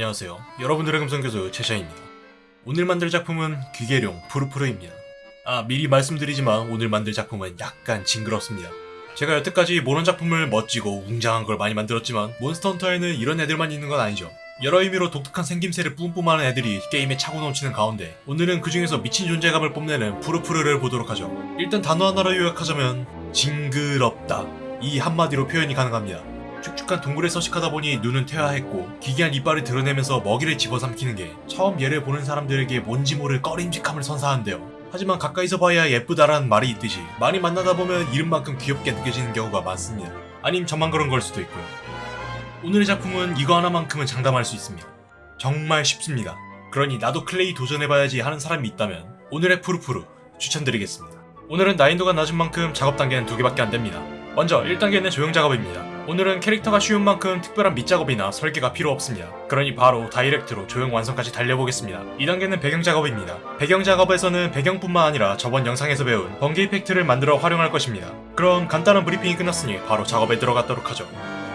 안녕하세요. 여러분들의 금성교수 최샤입니다. 오늘 만들 작품은 귀계룡 푸르푸르입니다. 아 미리 말씀드리지만 오늘 만들 작품은 약간 징그럽습니다. 제가 여태까지 모런 작품을 멋지고 웅장한 걸 많이 만들었지만 몬스터 헌터에는 이런 애들만 있는 건 아니죠. 여러 의미로 독특한 생김새를 뿜뿜하는 애들이 게임에 차고 넘치는 가운데 오늘은 그 중에서 미친 존재감을 뽐내는 푸르푸르를 보도록 하죠. 일단 단어 하나로 요약하자면 징그럽다 이 한마디로 표현이 가능합니다. 축축한 동굴에 서식하다 보니 눈은 퇴화했고 기괴한 이빨을 드러내면서 먹이를 집어삼키는 게 처음 얘를 보는 사람들에게 뭔지 모를 꺼림직함을 선사하는데요. 하지만 가까이서 봐야 예쁘다라는 말이 있듯이 많이 만나다 보면 이름만큼 귀엽게 느껴지는 경우가 많습니다. 아님 저만 그런 걸 수도 있고요. 오늘의 작품은 이거 하나만큼은 장담할 수 있습니다. 정말 쉽습니다. 그러니 나도 clay 도전해봐야지 하는 사람이 있다면 오늘의 푸르푸르 추천드리겠습니다. 오늘은 난이도가 낮은 만큼 작업 단계는 두 개밖에 안 됩니다. 먼저 1단계는 조형 작업입니다. 오늘은 캐릭터가 쉬운 만큼 특별한 밑작업이나 설계가 필요 없습니다. 그러니 바로 direct로 조형 완성까지 달려보겠습니다. 2단계는 배경 작업입니다. 배경 작업에서는 배경뿐만 아니라 저번 영상에서 배운 번개 effect를 만들어 활용할 것입니다. 그럼 간단한 브리핑이 끝났으니 바로 작업에 들어가도록 하죠.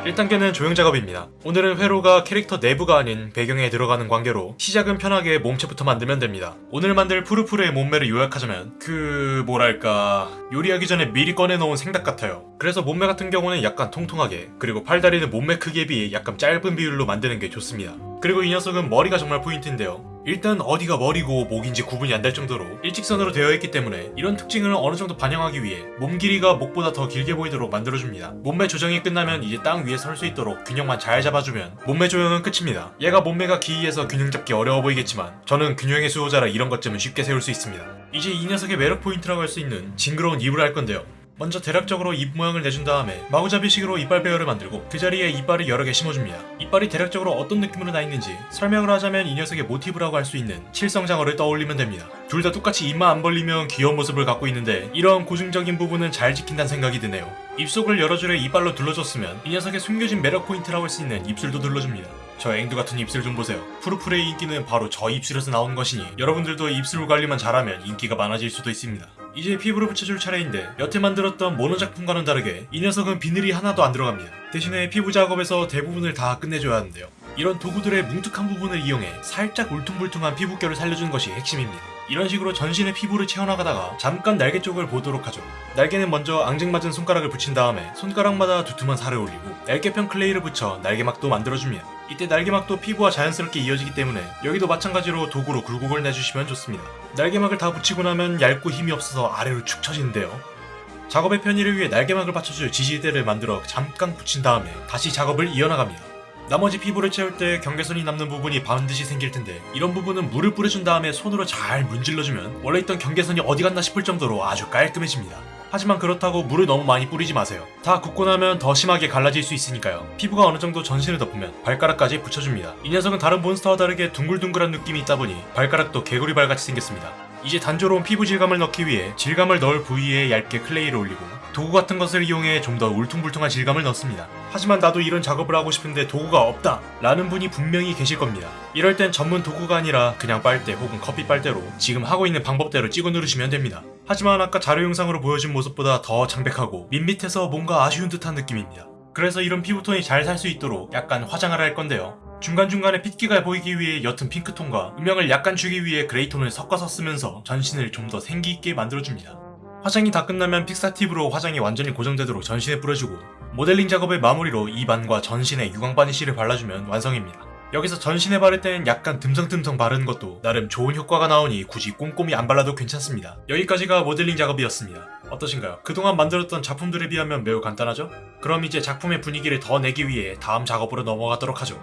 1단계는 조형 작업입니다. 오늘은 회로가 캐릭터 내부가 아닌 배경에 들어가는 관계로 시작은 편하게 몸체부터 만들면 됩니다. 오늘 만들 푸르푸르의 몸매를 요약하자면 그 뭐랄까 요리하기 전에 미리 꺼내놓은 생닭 같아요. 그래서 몸매 같은 경우는 약간 통통하게 그리고 팔다리는 몸매 크기에 비해 약간 짧은 비율로 만드는 게 좋습니다. 그리고 이 녀석은 머리가 정말 포인트인데요. 일단 어디가 머리고 목인지 구분이 안 될 정도로 일직선으로 되어 있기 때문에 이런 특징을 어느 정도 반영하기 위해 몸 길이가 목보다 더 길게 보이도록 만들어줍니다. 몸매 조정이 끝나면 이제 땅 위에 설 수 있도록 균형만 잘 잡아주면 몸매 조형은 끝입니다. 얘가 몸매가 기이해서 균형 잡기 어려워 보이겠지만 저는 균형의 수호자라 이런 것쯤은 쉽게 세울 수 있습니다. 이제 이 녀석의 매력 포인트라고 할 수 있는 징그러운 입을 할 건데요. 먼저 대략적으로 입 모양을 내준 다음에 마구잡이식으로 이빨 배열을 만들고 그 자리에 이빨을 여러 개 심어줍니다. 이빨이 대략적으로 어떤 느낌으로 나 있는지 설명을 하자면 이 녀석의 모티브라고 할 수 있는 칠성장어를 떠올리면 됩니다. 둘 다 똑같이 입만 안 벌리면 귀여운 모습을 갖고 있는데 이런 고증적인 부분은 잘 지킨다는 생각이 드네요. 입속을 여러 줄의 이빨로 둘러줬으면 이 녀석의 숨겨진 매력 포인트라고 할 수 있는 입술도 둘러줍니다. 저 앵두 같은 입술 좀 보세요. 푸르푸르의 인기는 바로 저 입술에서 나온 것이니 여러분들도 입술 관리만 잘하면 인기가 많아질 수도 있습니다. 이제 피부를 붙여줄 차례인데 여태 만들었던 모노 작품과는 다르게 이 녀석은 비늘이 하나도 안 들어갑니다. 대신에 피부 작업에서 대부분을 다 끝내줘야 하는데요. 이런 도구들의 뭉툭한 부분을 이용해 살짝 울퉁불퉁한 피부결을 살려주는 것이 핵심입니다. 이런 식으로 전신의 피부를 채워나가다가 잠깐 날개 쪽을 보도록 하죠. 날개는 먼저 앙증맞은 손가락을 붙인 다음에 손가락마다 두툼한 살을 올리고 날개편 클레이를 붙여 날개막도 만들어줍니다. 이때 날개막도 피부와 자연스럽게 이어지기 때문에 여기도 마찬가지로 도구로 굴곡을 내주시면 좋습니다. 날개막을 다 붙이고 나면 얇고 힘이 없어서 아래로 축 처지는데요. 작업의 편의를 위해 날개막을 받쳐줄 지지대를 만들어 잠깐 붙인 다음에 다시 작업을 이어나갑니다. 나머지 피부를 채울 때 경계선이 남는 부분이 반드시 생길 텐데 이런 부분은 물을 뿌려준 다음에 손으로 잘 문질러주면 원래 있던 경계선이 어디 갔나 싶을 정도로 아주 깔끔해집니다. 하지만 그렇다고 물을 너무 많이 뿌리지 마세요. 다 굳고 나면 더 심하게 갈라질 수 있으니까요. 피부가 어느 정도 전신을 덮으면 발가락까지 붙여줍니다. 이 녀석은 다른 몬스터와 다르게 둥글둥글한 느낌이 있다 보니 발가락도 개구리발같이 생겼습니다. 이제 단조로운 피부 질감을 넣기 위해 질감을 넣을 부위에 얇게 클레이를 올리고 도구 같은 것을 이용해 좀 더 울퉁불퉁한 질감을 넣습니다. 하지만 나도 이런 작업을 하고 싶은데 도구가 없다 라는 분이 분명히 계실 겁니다. 이럴 땐 전문 도구가 아니라 그냥 빨대 혹은 커피 빨대로 지금 하고 있는 방법대로 찍어 누르시면 됩니다. 하지만 아까 자료 영상으로 보여준 모습보다 더 창백하고 밋밋해서 뭔가 아쉬운 듯한 느낌입니다. 그래서 이런 피부톤이 잘 살 수 있도록 약간 화장을 할 건데요. 중간중간에 핏기가 보이기 위해 옅은 핑크톤과 음영을 약간 주기 위해 그레이톤을 섞어서 쓰면서 전신을 좀 더 생기있게 만들어줍니다. 화장이 다 끝나면 픽사팁으로 화장이 완전히 고정되도록 전신에 뿌려주고 모델링 작업의 마무리로 입안과 전신에 유광 바니쉬를 발라주면 완성입니다. 여기서 전신에 바를 땐 약간 듬성듬성 바르는 것도 나름 좋은 효과가 나오니 굳이 꼼꼼히 안 발라도 괜찮습니다. 여기까지가 모델링 작업이었습니다. 어떠신가요? 그동안 만들었던 작품들에 비하면 매우 간단하죠? 그럼 이제 작품의 분위기를 더 내기 위해 다음 작업으로 넘어가도록 하죠.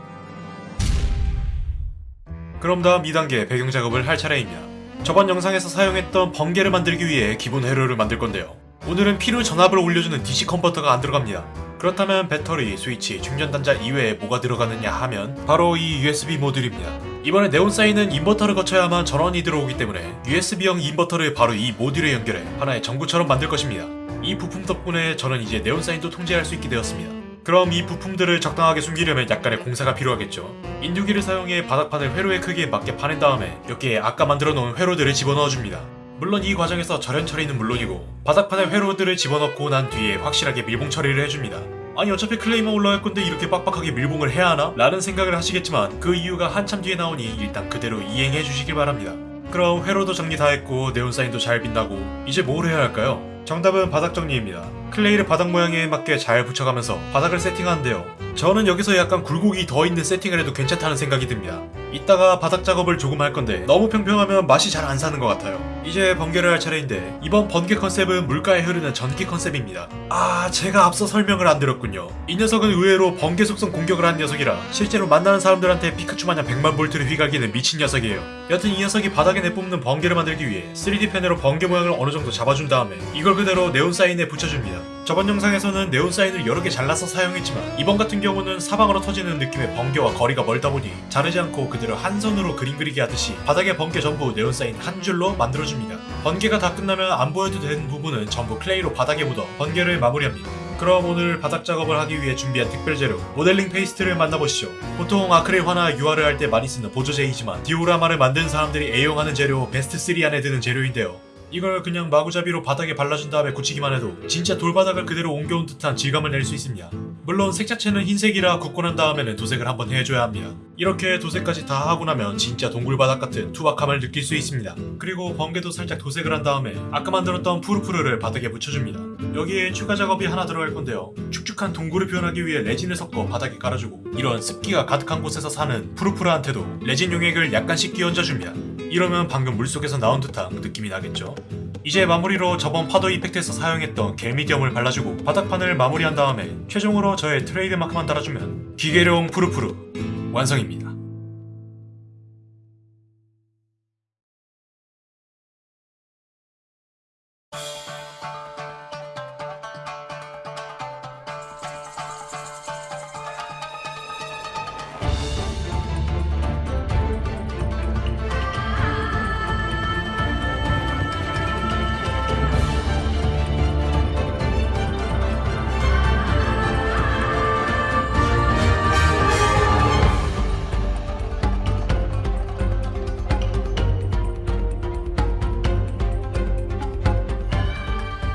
그럼 다음 2단계 배경 작업을 할 차례입니다. 저번 영상에서 사용했던 번개를 만들기 위해 기본 회로를 만들 건데요. 오늘은 필요 전압을 올려주는 DC 컨버터가 안 들어갑니다. 그렇다면 배터리, 스위치, 충전 단자 이외에 뭐가 들어가느냐 하면 바로 이 USB 모듈입니다. 이번에 네온사인은 인버터를 거쳐야만 전원이 들어오기 때문에 USB형 인버터를 바로 이 모듈에 연결해 하나의 전구처럼 만들 것입니다. 이 부품 덕분에 저는 이제 네온사인도 통제할 수 있게 되었습니다. 그럼 이 부품들을 적당하게 숨기려면 약간의 공사가 필요하겠죠. 인두기를 사용해 바닥판을 회로의 크기에 맞게 파낸 다음에 여기에 아까 만들어 놓은 회로들을 집어넣어줍니다. 물론 이 과정에서 절연 처리는 물론이고 바닥판에 회로들을 집어넣고 난 뒤에 확실하게 밀봉 처리를 해줍니다. 아니 어차피 클레이만 올라갈 건데 이렇게 빡빡하게 밀봉을 해야 하나? 라는 생각을 하시겠지만 그 이유가 한참 뒤에 나오니 일단 그대로 이행해 주시길 바랍니다. 그럼 회로도 정리 다 했고 네온사인도 잘 빛나고 이제 뭘 해야 할까요? 정답은 바닥 정리입니다. 클레이를 바닥 모양에 맞게 잘 붙여가면서 바닥을 세팅하는데요. 저는 여기서 약간 굴곡이 더 있는 세팅을 해도 괜찮다는 생각이 듭니다. 이따가 바닥 작업을 조금 할 건데 너무 평평하면 맛이 잘 안 사는 것 같아요. 이제 번개를 할 차례인데 이번 번개 컨셉은 물가에 흐르는 전기 컨셉입니다. 아 제가 앞서 설명을 안 드렸군요. 이 녀석은 의외로 번개 속성 공격을 한 녀석이라 실제로 만나는 사람들한테 피카츄 마냥 100만 볼트를 휘갈기는 미친 녀석이에요. 여튼 이 녀석이 바닥에 내뿜는 번개를 만들기 위해 3D 펜으로 번개 모양을 어느 정도 잡아준 다음에 이걸 그대로 네온 사인에 붙여줍니다. 저번 영상에서는 네온 사인을 여러 개 잘라서 사용했지만 이번 같은 경우는 사방으로 터지는 느낌의 번개와 거리가 멀다 보니 자르지 않고 그대로 한 손으로 그림 그리기 하듯이 바닥에 번개 전부 네온 사인 한 줄로 만들어줍니다. 번개가 다 끝나면 안 보여도 되는 부분은 전부 클레이로 바닥에 묻어 번개를 마무리합니다. 그럼 오늘 바닥 작업을 하기 위해 준비한 특별 재료 modeling paste를 만나보시죠. 보통 아크릴 화나 유화를 할 때 많이 쓰는 보조제이지만 디오라마를 만든 사람들이 애용하는 재료 베스트 3 안에 드는 재료인데요. 이걸 그냥 마구잡이로 바닥에 발라준 다음에 굳히기만 해도 진짜 돌바닥을 그대로 옮겨온 듯한 질감을 낼 수 있습니다. 물론 색 자체는 흰색이라 굽고 난 다음에는 도색을 한번 해줘야 합니다. 이렇게 도색까지 다 하고 나면 진짜 동굴바닥 같은 투박함을 느낄 수 있습니다. 그리고 번개도 살짝 도색을 한 다음에 아까 만들었던 푸르푸르를 바닥에 묻혀줍니다. 여기에 추가 작업이 하나 들어갈 건데요. 축축한 동굴을 표현하기 위해 레진을 섞어 바닥에 깔아주고 이런 습기가 가득한 곳에서 사는 푸르푸르한테도 레진 용액을 약간씩 끼얹어줍니다. 이러면 방금 물속에서 나온 듯한 느낌이 나겠죠. 이제 마무리로 저번 파도 이펙트에서 사용했던 겔미디엄을 발라주고 바닥판을 마무리한 다음에 최종으로 저의 트레이드 마크만 달아주면 기계룡 푸르푸르 완성입니다.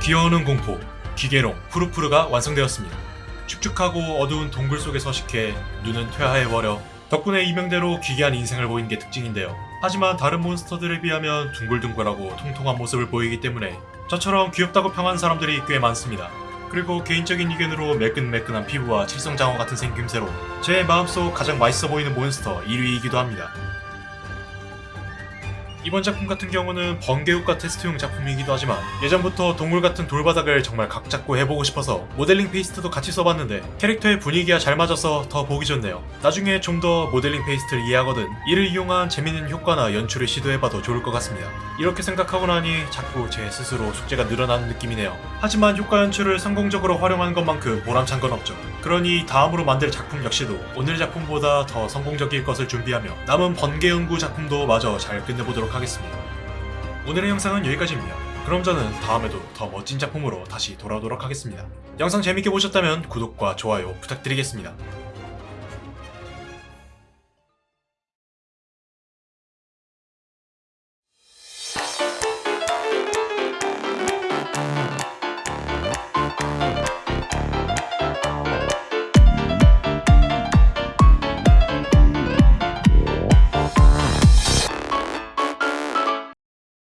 기어오는 공포 기계룡 푸르푸르가 완성되었습니다. 축축하고 어두운 동굴 속에 서식해 눈은 퇴화해버려 덕분에 이명대로 기괴한 인생을 보이는 게 특징인데요. 하지만 다른 몬스터들에 비하면 둥글둥글하고 통통한 모습을 보이기 때문에 저처럼 귀엽다고 평한 사람들이 꽤 많습니다. 그리고 개인적인 의견으로 매끈매끈한 피부와 칠성장어 같은 생김새로 제 마음속 가장 맛있어 보이는 몬스터 1위이기도 합니다. 이번 작품 같은 경우는 번개효과 테스트용 작품이기도 하지만 예전부터 동굴 같은 돌바닥을 정말 각 잡고 해보고 싶어서 modeling paste도 같이 써봤는데 캐릭터의 분위기가 잘 맞아서 더 보기 좋네요. 나중에 좀 더 modeling paste를 이해하거든 이를 이용한 재밌는 효과나 연출을 시도해봐도 좋을 것 같습니다. 이렇게 생각하고 나니 자꾸 제 스스로 숙제가 늘어나는 느낌이네요. 하지만 효과 연출을 성공적으로 활용한 것만큼 보람찬 건 없죠. 그러니 다음으로 만들 작품 역시도 오늘 작품보다 더 성공적일 것을 준비하며 남은 번개 연구 작품도 마저 잘 끝내 보도록 하겠습니다. 오늘의 영상은 여기까지입니다. 그럼 저는 다음에도 더 멋진 작품으로 다시 돌아오도록 하겠습니다. 영상 재밌게 보셨다면 구독과 좋아요 부탁드리겠습니다.